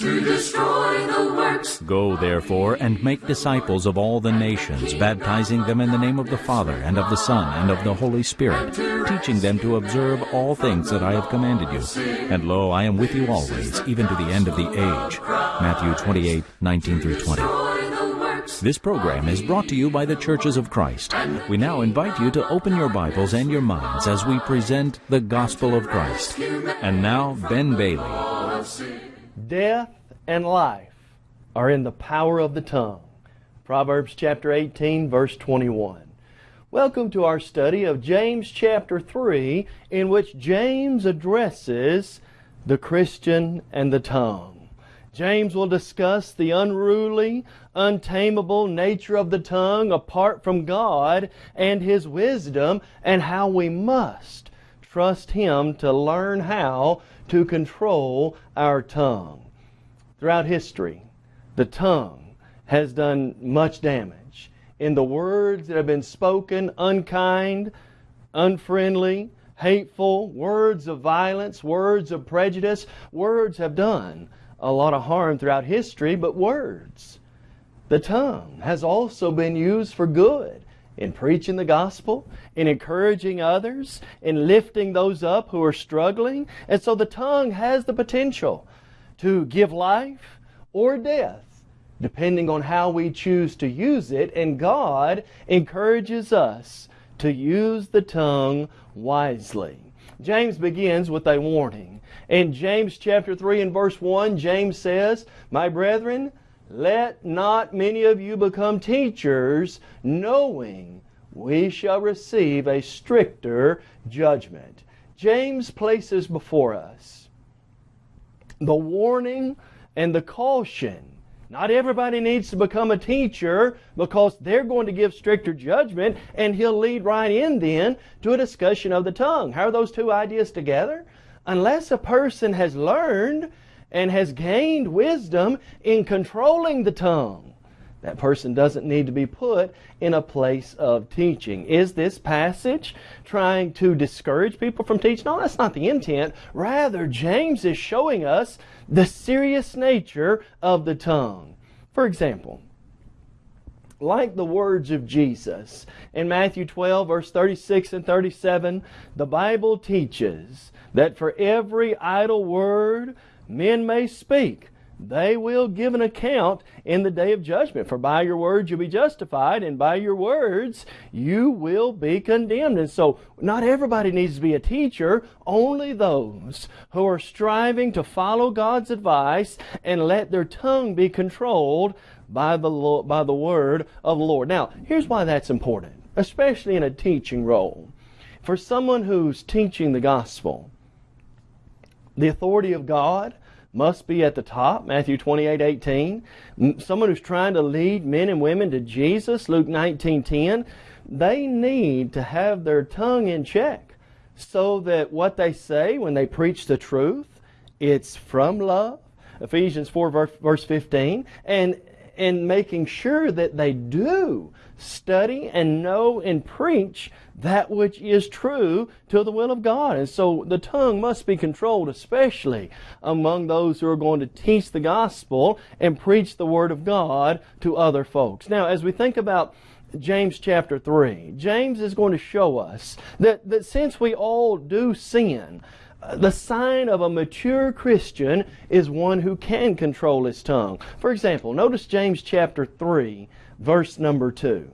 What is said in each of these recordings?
to destroy the works. Go therefore and make disciples of all the nations, baptizing them in the name of the Father, and of the Son, and of the Holy Spirit, teaching them to observe all things that I have commanded you. And lo, I am with you always, even to the end of the age. Matthew 28, 19 through 20. This program is brought to you by the Churches of Christ. We now invite you to open your Bibles and your minds as we present the Gospel of Christ. And now, Ben Bailey. Death and life are in the power of the tongue. Proverbs chapter 18, verse 21. Welcome to our study of James chapter 3, in which James addresses the Christian and the tongue. James will discuss the unruly, untamable nature of the tongue apart from God and His wisdom, and how we must trust Him to learn how to control our tongue. Throughout history, the tongue has done much damage in the words that have been spoken, unkind, unfriendly, hateful, words of violence, words of prejudice. Words have done a lot of harm throughout history, but words. The tongue has also been used for good in preaching the gospel, in encouraging others, in lifting those up who are struggling. And so the tongue has the potential to give life or death, depending on how we choose to use it. And God encourages us to use the tongue wisely. James begins with a warning. In James chapter 3 and verse 1, James says, My brethren, let not many of you become teachers, knowing we shall receive a stricter judgment. James places before us the warning and the caution. Not everybody needs to become a teacher because they're going to give stricter judgment, and he'll lead right in then to a discussion of the tongue. How are those two ideas together? Unless a person has learned and has gained wisdom in controlling the tongue. That person doesn't need to be put in a place of teaching. Is this passage trying to discourage people from teaching? No, that's not the intent. Rather, James is showing us the serious nature of the tongue. For example, like the words of Jesus in Matthew 12, verse 36 and 37, the Bible teaches that for every idle word men may speak. They will give an account in the day of judgment. For by your words you'll be justified, and by your words you will be condemned. And so, not everybody needs to be a teacher, only those who are striving to follow God's advice and let their tongue be controlled by the, by the word of the Lord. Now, here's why that's important, especially in a teaching role. For someone who's teaching the gospel, the authority of God must be at the top, Matthew 28, 18. Someone who's trying to lead men and women to Jesus, Luke 19, 10. They need to have their tongue in check so that what they say when they preach the truth, it's from love. Ephesians 4, verse 15. And, and making sure that they do study and know and preach that which is true to the will of God. And so the tongue must be controlled, especially among those who are going to teach the gospel and preach the Word of God to other folks. Now, as we think about James chapter 3, James is going to show us that, that since we all do sin, the sign of a mature Christian is one who can control his tongue. For example, notice James chapter 3, verse number 2.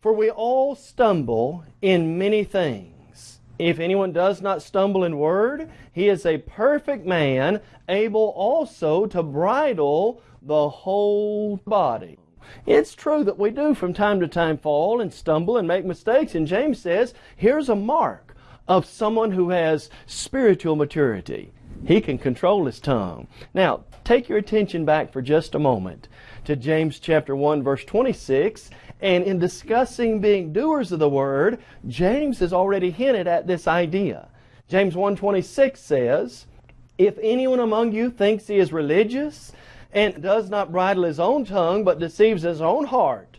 For we all stumble in many things. If anyone does not stumble in word, he is a perfect man, able also to bridle the whole body. It's true that we do from time to time fall and stumble and make mistakes, and James says here's a mark of someone who has spiritual maturity. He can control his tongue. Now, take your attention back for just a moment to James chapter 1 verse 26 and in discussing being doers of the word, James has already hinted at this idea. James 1.26 says, If anyone among you thinks he is religious and does not bridle his own tongue but deceives his own heart,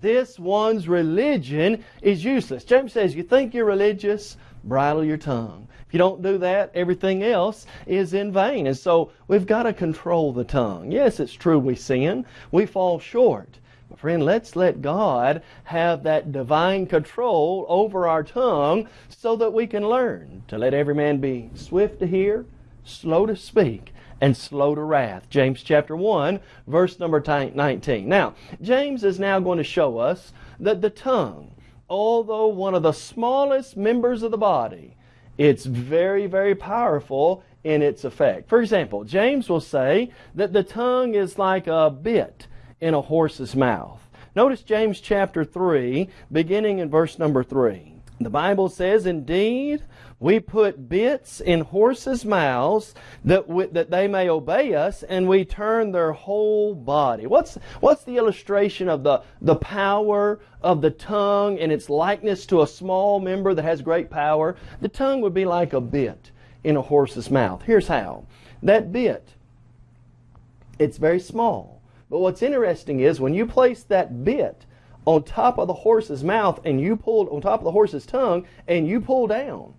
this one's religion is useless. James says, you think you're religious, bridle your tongue. If you don't do that, everything else is in vain. And so we've got to control the tongue. Yes, it's true we sin, we fall short. But friend, let's let God have that divine control over our tongue so that we can learn to let every man be swift to hear, slow to speak, and slow to wrath. James chapter 1, verse number 19. Now, James is now going to show us that the tongue, although one of the smallest members of the body, it's very, very powerful in its effect. For example, James will say that the tongue is like a bit in a horse's mouth. Notice James chapter 3, beginning in verse number 3. The Bible says, Indeed, we put bits in horses' mouths that, that they may obey us, and we turn their whole body. What's, what's the illustration of the, the power of the tongue and its likeness to a small member that has great power? The tongue would be like a bit in a horse's mouth. Here's how. That bit, it's very small. But what's interesting is when you place that bit on top of the horse's mouth and you pull on top of the horse's tongue and you pull down,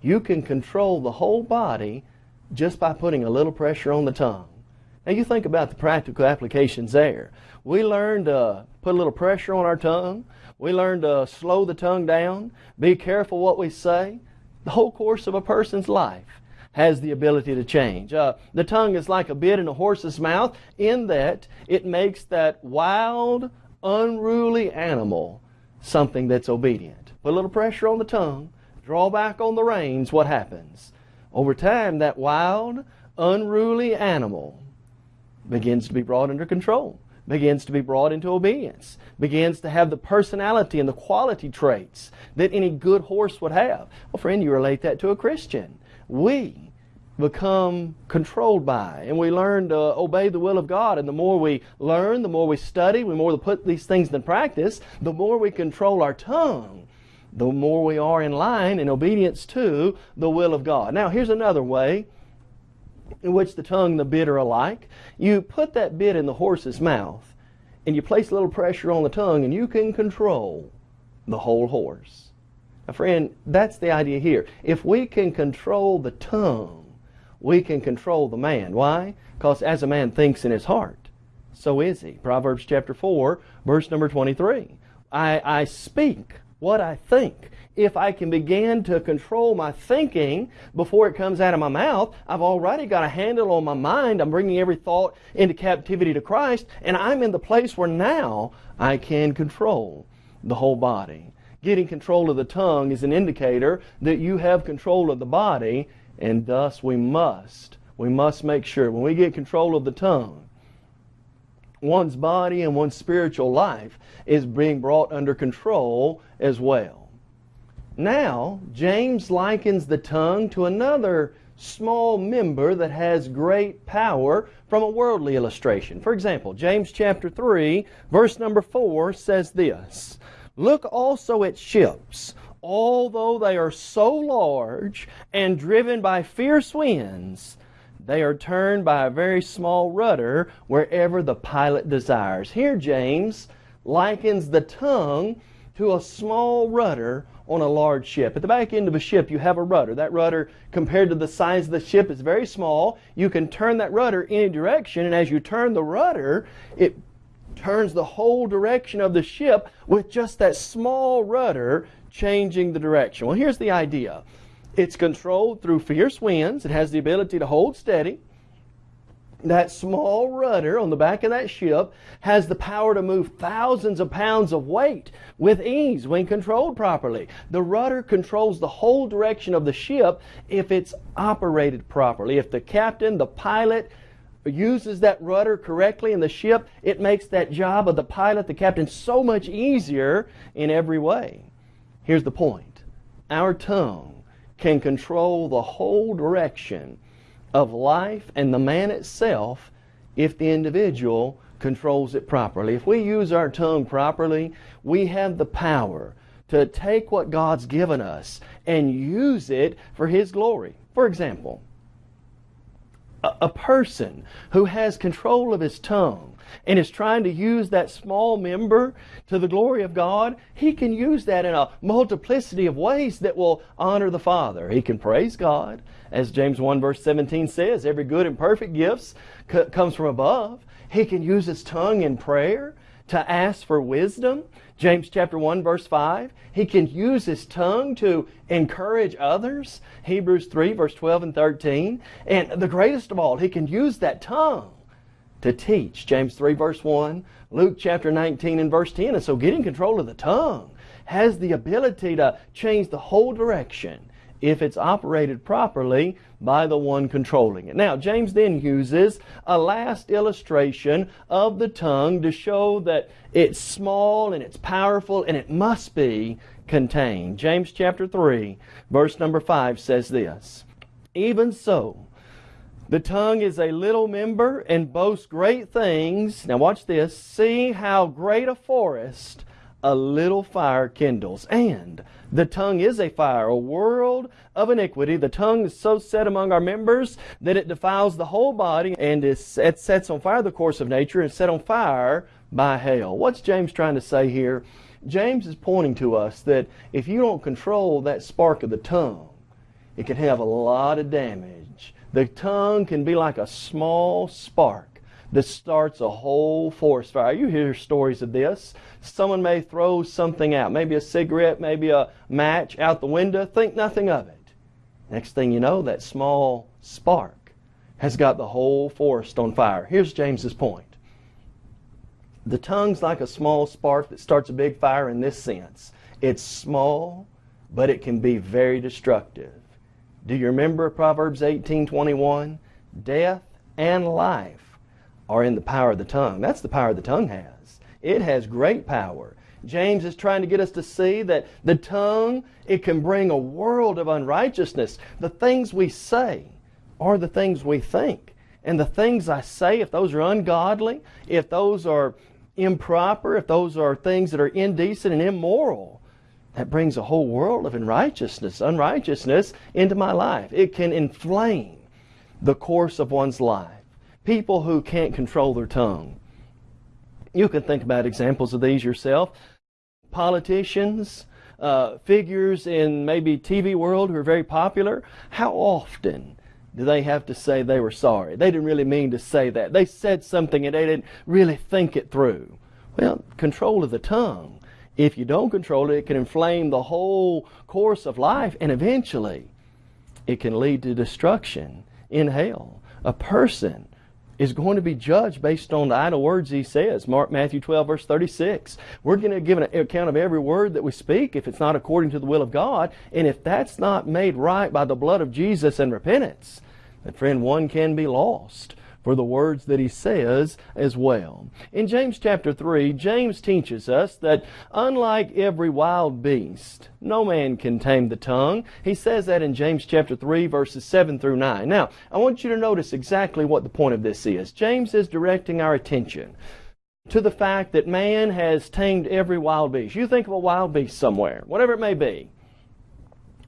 you can control the whole body just by putting a little pressure on the tongue. Now you think about the practical applications there. We learn to put a little pressure on our tongue. We learn to slow the tongue down, be careful what we say. The whole course of a person's life has the ability to change. Uh, the tongue is like a bit in a horse's mouth in that it makes that wild, unruly animal something that's obedient. Put a little pressure on the tongue, draw back on the reins, what happens? Over time, that wild, unruly animal begins to be brought under control, begins to be brought into obedience, begins to have the personality and the quality traits that any good horse would have. Well, friend, you relate that to a Christian we become controlled by. And we learn to obey the will of God. And the more we learn the more we study the more we put these things in practice the more we control our tongue the more we are in line in obedience to the will of God. Now here's another way in which the tongue and the bit are alike. You put that bit in the horse's mouth and you place a little pressure on the tongue and you can control the whole horse. Now, friend, that's the idea here. If we can control the tongue, we can control the man. Why? Because as a man thinks in his heart, so is he. Proverbs chapter 4, verse number 23. I, I speak what I think. If I can begin to control my thinking before it comes out of my mouth, I've already got a handle on my mind. I'm bringing every thought into captivity to Christ, and I'm in the place where now I can control the whole body getting control of the tongue is an indicator that you have control of the body, and thus we must, we must make sure when we get control of the tongue, one's body and one's spiritual life is being brought under control as well. Now, James likens the tongue to another small member that has great power from a worldly illustration. For example, James chapter 3, verse number 4 says this Look also at ships, although they are so large and driven by fierce winds, they are turned by a very small rudder wherever the pilot desires. Here, James likens the tongue to a small rudder on a large ship. At the back end of a ship, you have a rudder. That rudder, compared to the size of the ship, is very small. You can turn that rudder any direction, and as you turn the rudder, it turns the whole direction of the ship with just that small rudder changing the direction. Well, here's the idea it's controlled through fierce winds, it has the ability to hold steady. That small rudder on the back of that ship has the power to move thousands of pounds of weight with ease when controlled properly. The rudder controls the whole direction of the ship if it's operated properly. If the captain, the pilot, uses that rudder correctly in the ship, it makes that job of the pilot, the captain, so much easier in every way. Here's the point our tongue can control the whole direction of life and the man itself if the individual controls it properly. If we use our tongue properly, we have the power to take what God's given us and use it for His glory. For example, a person who has control of his tongue and is trying to use that small member to the glory of God, he can use that in a multiplicity of ways that will honor the Father. He can praise God, as James 1 verse 17 says, every good and perfect gifts comes from above. He can use his tongue in prayer to ask for wisdom. James chapter 1 verse 5. He can use his tongue to encourage others. Hebrews 3 verse 12 and 13. And the greatest of all, he can use that tongue to teach. James 3 verse 1, Luke chapter 19 and verse 10. And so getting control of the tongue has the ability to change the whole direction if it's operated properly by the one controlling it. Now, James then uses a last illustration of the tongue to show that it's small and it's powerful and it must be contained. James chapter 3, verse number 5 says this, Even so, the tongue is a little member and boasts great things. Now watch this. See how great a forest a little fire kindles. And the tongue is a fire, a world of iniquity. The tongue is so set among our members that it defiles the whole body and is, it sets on fire the course of nature and set on fire by hell. What's James trying to say here? James is pointing to us that if you don't control that spark of the tongue, it can have a lot of damage the tongue can be like a small spark that starts a whole forest fire. You hear stories of this. Someone may throw something out, maybe a cigarette, maybe a match out the window, think nothing of it. Next thing you know, that small spark has got the whole forest on fire. Here's James's point. The tongue's like a small spark that starts a big fire in this sense. It's small, but it can be very destructive. Do you remember Proverbs 18:21? Death and life are in the power of the tongue. That's the power the tongue has. It has great power. James is trying to get us to see that the tongue, it can bring a world of unrighteousness. The things we say are the things we think. And the things I say, if those are ungodly, if those are improper, if those are things that are indecent and immoral, that brings a whole world of unrighteousness, unrighteousness into my life. It can inflame the course of one's life. People who can't control their tongue. You can think about examples of these yourself. Politicians, uh, figures in maybe TV world who are very popular. How often do they have to say they were sorry? They didn't really mean to say that. They said something and they didn't really think it through. Well, control of the tongue if you don't control it, it can inflame the whole course of life and eventually it can lead to destruction in hell. A person is going to be judged based on the idle words he says. Mark Matthew 12 verse 36. We're going to give an account of every word that we speak if it's not according to the will of God. And if that's not made right by the blood of Jesus and repentance, then friend, one can be lost for the words that he says as well. In James chapter 3, James teaches us that unlike every wild beast, no man can tame the tongue. He says that in James chapter 3 verses 7 through 9. Now, I want you to notice exactly what the point of this is. James is directing our attention to the fact that man has tamed every wild beast. You think of a wild beast somewhere, whatever it may be.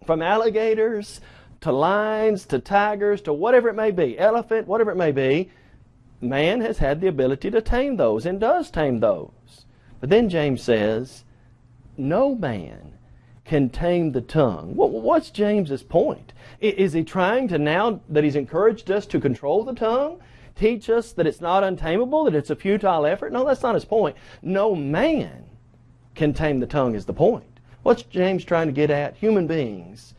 From alligators to lions, to tigers, to whatever it may be, elephant, whatever it may be, man has had the ability to tame those and does tame those. But then James says, no man can tame the tongue. What's James's point? Is he trying to now that he's encouraged us to control the tongue? Teach us that it's not untamable, that it's a futile effort? No, that's not his point. No man can tame the tongue is the point. What's James trying to get at? Human beings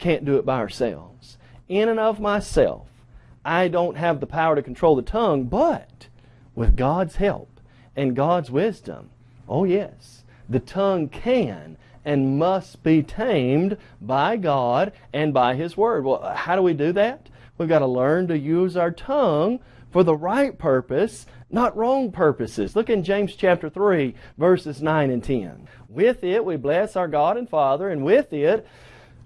can't do it by ourselves. In and of myself, I don't have the power to control the tongue, but with God's help and God's wisdom, oh yes, the tongue can and must be tamed by God and by His Word. Well, how do we do that? We've got to learn to use our tongue for the right purpose, not wrong purposes. Look in James chapter 3, verses 9 and 10. With it we bless our God and Father, and with it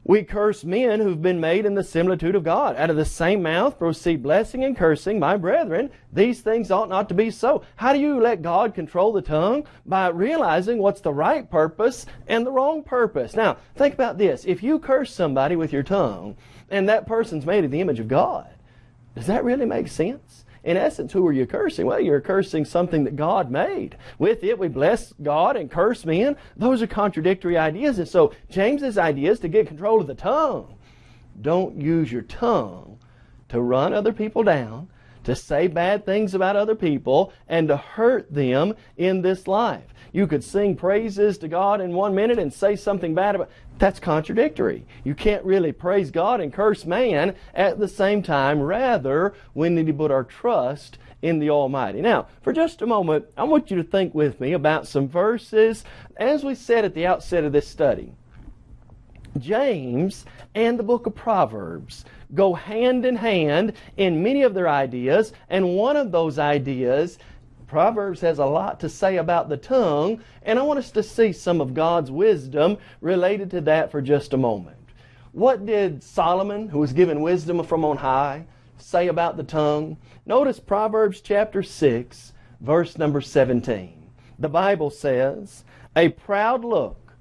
we curse men who've been made in the similitude of God. Out of the same mouth proceed blessing and cursing. My brethren, these things ought not to be so. How do you let God control the tongue? By realizing what's the right purpose and the wrong purpose. Now, think about this. If you curse somebody with your tongue, and that person's made in the image of God, Does that really make sense? In essence, who are you cursing? Well, you're cursing something that God made. With it, we bless God and curse men. Those are contradictory ideas. And so, James's idea is to get control of the tongue. Don't use your tongue to run other people down, to say bad things about other people, and to hurt them in this life. You could sing praises to God in one minute and say something bad about that's contradictory. You can't really praise God and curse man at the same time. Rather, we need to put our trust in the Almighty. Now, for just a moment, I want you to think with me about some verses. As we said at the outset of this study, James and the book of Proverbs go hand in hand in many of their ideas, and one of those ideas Proverbs has a lot to say about the tongue, and I want us to see some of God's wisdom related to that for just a moment. What did Solomon, who was given wisdom from on high, say about the tongue? Notice Proverbs chapter 6, verse number 17. The Bible says, A proud look,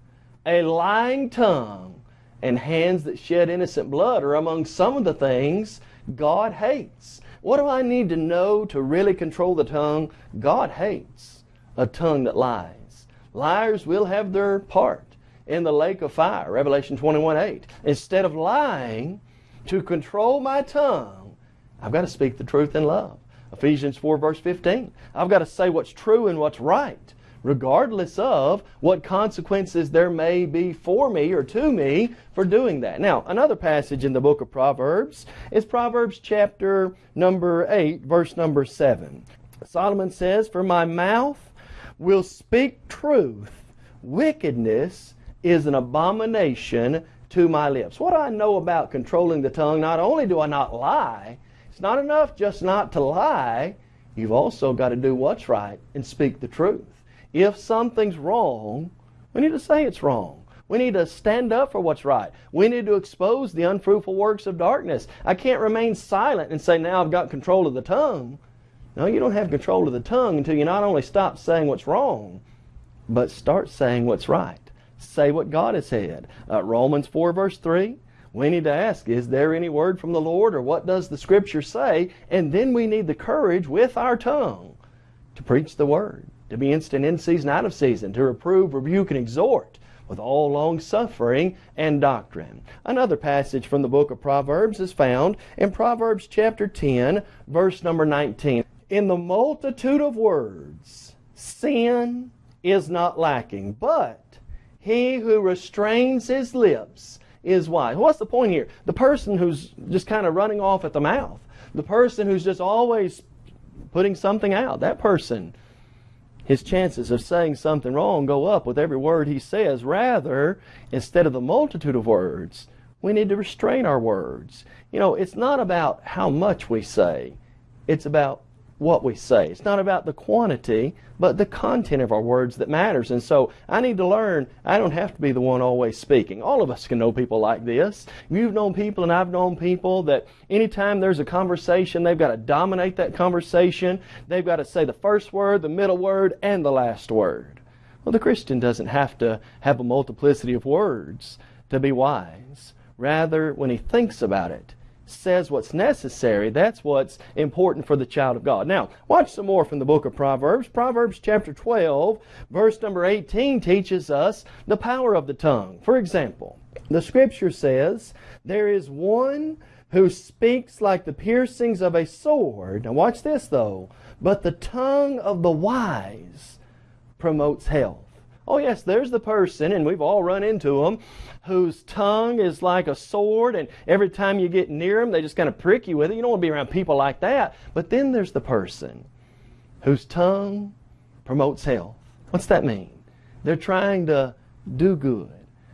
a lying tongue, and hands that shed innocent blood are among some of the things God hates. What do I need to know to really control the tongue? God hates a tongue that lies. Liars will have their part in the lake of fire, Revelation 21 8. Instead of lying, to control my tongue, I've got to speak the truth in love. Ephesians 4 verse 15. I've got to say what's true and what's right regardless of what consequences there may be for me or to me for doing that. Now, another passage in the book of Proverbs is Proverbs chapter number 8, verse number 7. Solomon says, For my mouth will speak truth, wickedness is an abomination to my lips. What I know about controlling the tongue? Not only do I not lie, it's not enough just not to lie, you've also got to do what's right and speak the truth. If something's wrong, we need to say it's wrong. We need to stand up for what's right. We need to expose the unfruitful works of darkness. I can't remain silent and say, now I've got control of the tongue. No, you don't have control of the tongue until you not only stop saying what's wrong, but start saying what's right. Say what God has said. Uh, Romans 4, verse 3. We need to ask, is there any word from the Lord or what does the Scripture say? And then we need the courage with our tongue to preach the Word to be instant in season, out of season, to reprove, rebuke, and exhort with all long suffering and doctrine. Another passage from the book of Proverbs is found in Proverbs chapter 10, verse number 19. In the multitude of words, sin is not lacking, but he who restrains his lips is wise. What's the point here? The person who's just kind of running off at the mouth, the person who's just always putting something out, that person his chances of saying something wrong go up with every word he says. Rather, instead of the multitude of words, we need to restrain our words. You know, it's not about how much we say, it's about what we say. It's not about the quantity, but the content of our words that matters. And so I need to learn I don't have to be the one always speaking. All of us can know people like this. You've known people and I've known people that anytime there's a conversation, they've got to dominate that conversation. They've got to say the first word, the middle word, and the last word. Well, the Christian doesn't have to have a multiplicity of words to be wise. Rather, when he thinks about it, says what's necessary. That's what's important for the child of God. Now, watch some more from the book of Proverbs. Proverbs chapter 12, verse number 18 teaches us the power of the tongue. For example, the scripture says, There is one who speaks like the piercings of a sword. Now, watch this though. But the tongue of the wise promotes health. Oh, yes, there's the person, and we've all run into them, whose tongue is like a sword, and every time you get near them, they just kind of prick you with it. You don't want to be around people like that. But then there's the person whose tongue promotes health. What's that mean? They're trying to do good.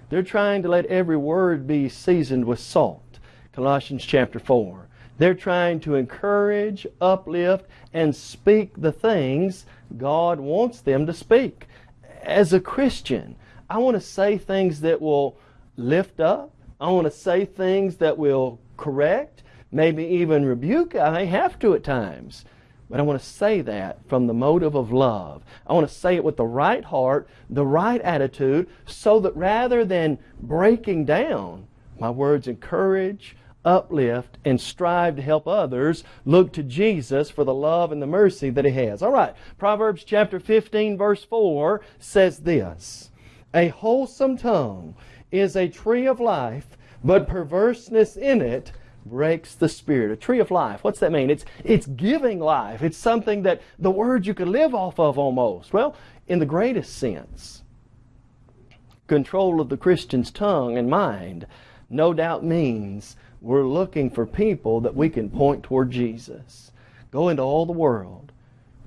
They're trying to let every word be seasoned with salt. Colossians chapter 4. They're trying to encourage, uplift, and speak the things God wants them to speak. As a Christian, I want to say things that will lift up. I want to say things that will correct, maybe even rebuke. I may have to at times. But I want to say that from the motive of love. I want to say it with the right heart, the right attitude, so that rather than breaking down, my words encourage, uplift, and strive to help others look to Jesus for the love and the mercy that He has. All right, Proverbs chapter 15, verse 4 says this A wholesome tongue is a tree of life, but perverseness in it breaks the spirit. A tree of life. What's that mean? It's it's giving life. It's something that the word you could live off of almost. Well, in the greatest sense, control of the Christian's tongue and mind no doubt means we're looking for people that we can point toward Jesus. Go into all the world,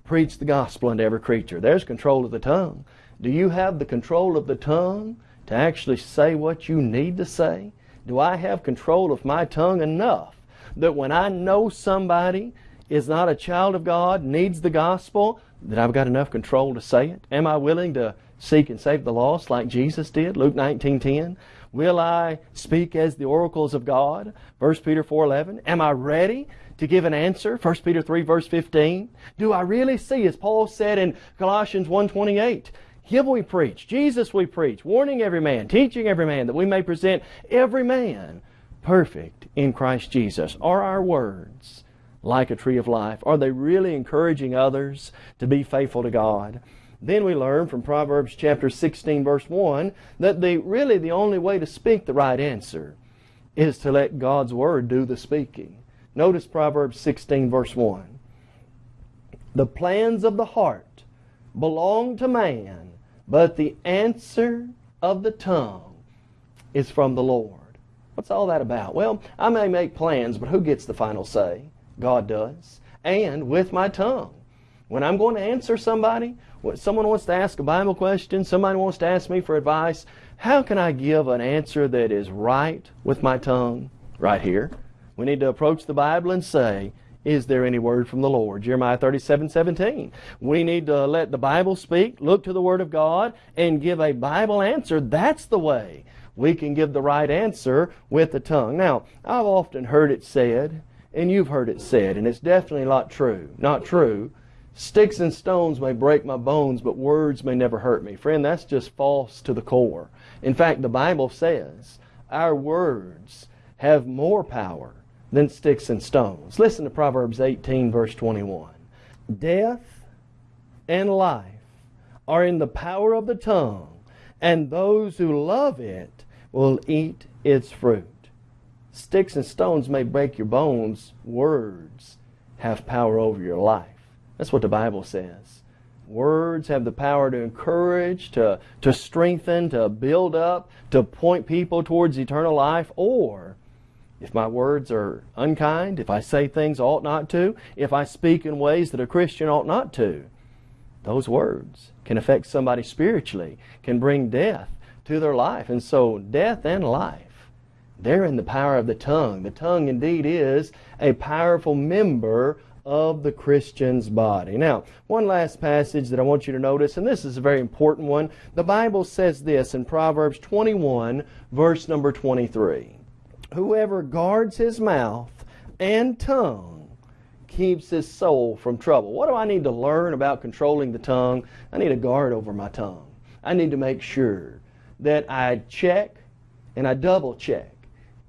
preach the gospel unto every creature. There's control of the tongue. Do you have the control of the tongue to actually say what you need to say? Do I have control of my tongue enough that when I know somebody is not a child of God, needs the gospel, that I've got enough control to say it? Am I willing to seek and save the lost like Jesus did? Luke 19:10. Will I speak as the oracles of God? 1 Peter 4:11. Am I ready to give an answer? 1 Peter 3 verse 15. Do I really see as Paul said in Colossians 1:28, him we preach, Jesus we preach, warning every man, teaching every man, that we may present every man perfect in Christ Jesus. Are our words like a tree of life? Are they really encouraging others to be faithful to God? Then we learn from Proverbs chapter 16 verse 1 that the really the only way to speak the right answer is to let God's word do the speaking. Notice Proverbs 16 verse 1. The plans of the heart belong to man, but the answer of the tongue is from the Lord. What's all that about? Well, I may make plans, but who gets the final say? God does. And with my tongue. When I'm going to answer somebody, when someone wants to ask a Bible question, somebody wants to ask me for advice, how can I give an answer that is right with my tongue? Right here. We need to approach the Bible and say, is there any word from the Lord? Jeremiah 37, 17. We need to let the Bible speak, look to the Word of God, and give a Bible answer. That's the way we can give the right answer with the tongue. Now, I've often heard it said, and you've heard it said, and it's definitely not true. Not true. Sticks and stones may break my bones, but words may never hurt me. Friend, that's just false to the core. In fact, the Bible says our words have more power than sticks and stones. Listen to Proverbs 18, verse 21. Death and life are in the power of the tongue, and those who love it will eat its fruit. Sticks and stones may break your bones, words have power over your life. That's what the Bible says. Words have the power to encourage, to, to strengthen, to build up, to point people towards eternal life, or if my words are unkind, if I say things I ought not to, if I speak in ways that a Christian ought not to, those words can affect somebody spiritually, can bring death to their life. And so, death and life, they're in the power of the tongue. The tongue indeed is a powerful member of the Christian's body. Now, one last passage that I want you to notice, and this is a very important one. The Bible says this in Proverbs 21, verse number 23 Whoever guards his mouth and tongue keeps his soul from trouble. What do I need to learn about controlling the tongue? I need a guard over my tongue. I need to make sure that I check and I double check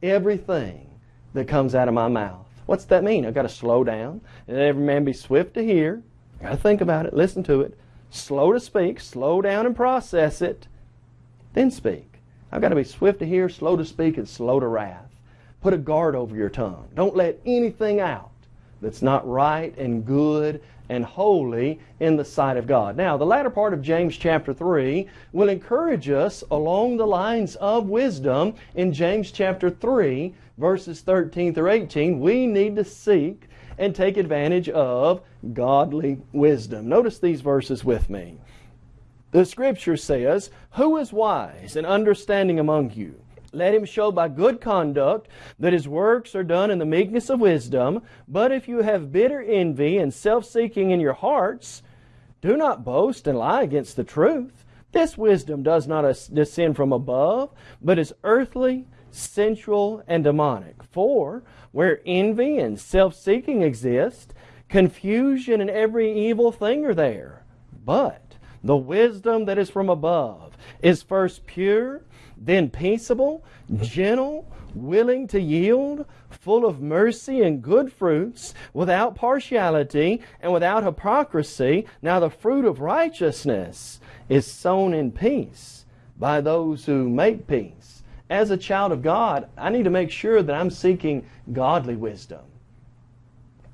everything that comes out of my mouth. What's that mean? I've got to slow down and every man be swift to hear. I've got to think about it, listen to it, slow to speak, slow down and process it, then speak. I've got to be swift to hear, slow to speak, and slow to wrath. Put a guard over your tongue. Don't let anything out that's not right and good and holy in the sight of God. Now, the latter part of James chapter 3 will encourage us along the lines of wisdom in James chapter 3, verses 13 through 18. We need to seek and take advantage of godly wisdom. Notice these verses with me. The scripture says, Who is wise and understanding among you? Let him show by good conduct that his works are done in the meekness of wisdom. But if you have bitter envy and self seeking in your hearts, do not boast and lie against the truth. This wisdom does not descend from above, but is earthly, sensual, and demonic. For where envy and self seeking exist, confusion and every evil thing are there. But The wisdom that is from above is first pure, then peaceable, gentle, willing to yield, full of mercy and good fruits, without partiality and without hypocrisy. Now the fruit of righteousness is sown in peace by those who make peace. As a child of God, I need to make sure that I'm seeking godly wisdom.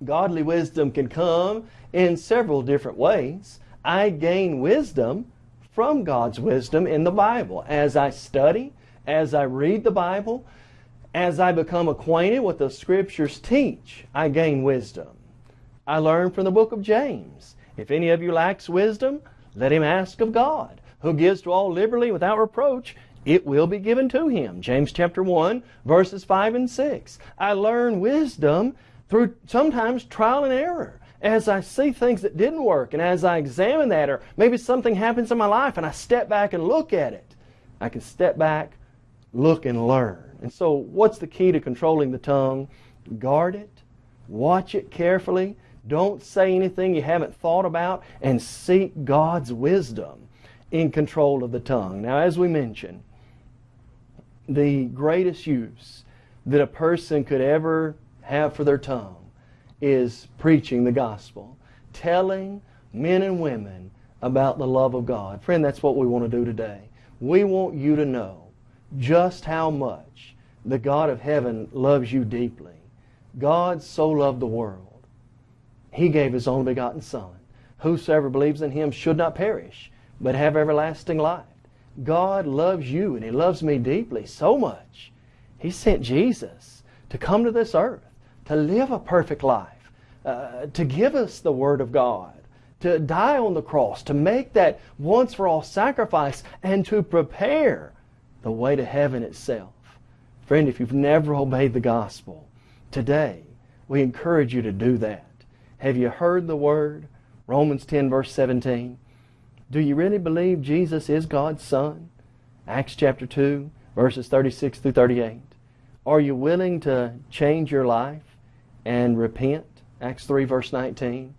Godly wisdom can come in several different ways. I gain wisdom from God's wisdom in the Bible. As I study, as I read the Bible, as I become acquainted with the Scriptures teach, I gain wisdom. I learn from the book of James. If any of you lacks wisdom, let him ask of God, who gives to all liberally without reproach, it will be given to him. James chapter 1, verses 5 and 6. I learn wisdom through sometimes trial and error. As I see things that didn't work and as I examine that or maybe something happens in my life and I step back and look at it, I can step back, look and learn. And so what's the key to controlling the tongue? Guard it, watch it carefully, don't say anything you haven't thought about, and seek God's wisdom in control of the tongue. Now as we mentioned, the greatest use that a person could ever have for their tongue is preaching the gospel, telling men and women about the love of God. Friend, that's what we want to do today. We want you to know just how much the God of heaven loves you deeply. God so loved the world. He gave His only begotten Son. Whosoever believes in Him should not perish, but have everlasting life. God loves you and He loves me deeply, so much. He sent Jesus to come to this earth, to live a perfect life, uh, to give us the Word of God, to die on the cross, to make that once for all sacrifice, and to prepare the way to heaven itself. Friend, if you've never obeyed the gospel, today we encourage you to do that. Have you heard the word? Romans 10 verse 17. Do you really believe Jesus is God's Son? Acts chapter 2 verses 36 through 38. Are you willing to change your life and repent? Acts 3 verse 19.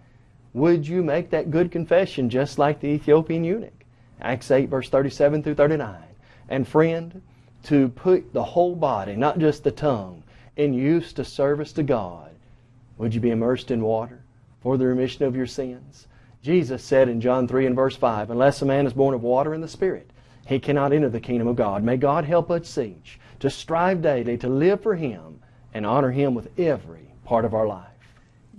Would you make that good confession just like the Ethiopian eunuch? Acts 8 verse 37 through 39. And friend, to put the whole body, not just the tongue, in use to service to God, would you be immersed in water for the remission of your sins? Jesus said in John 3 and verse 5, Unless a man is born of water and the Spirit, he cannot enter the kingdom of God. May God help us each to strive daily to live for Him and honor Him with every part of our life.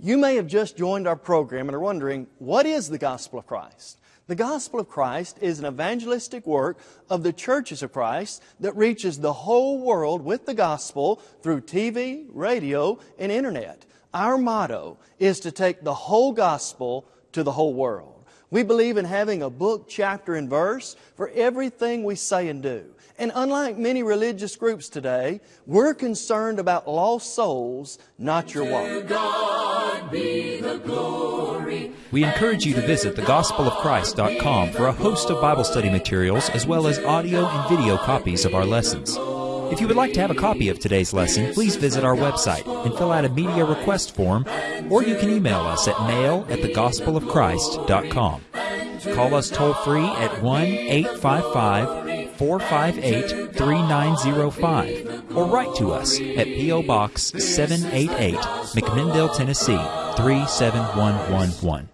You may have just joined our program and are wondering, what is the gospel of Christ? The gospel of Christ is an evangelistic work of the churches of Christ that reaches the whole world with the gospel through TV, radio, and internet. Our motto is to take the whole gospel to the whole world. We believe in having a book, chapter, and verse for everything we say and do. And unlike many religious groups today, we're concerned about lost souls, not your wallet. We encourage you to visit thegospelofchrist.com for a host of Bible study materials as well as audio and video copies of our lessons. If you would like to have a copy of today's lesson, please visit our website and fill out a media request form, or you can email us at mail at thegospelofchrist.com. Call us toll free at 1 855 458 3905 or write to us at P.O. Box 788, McMinnville, Tennessee 37111.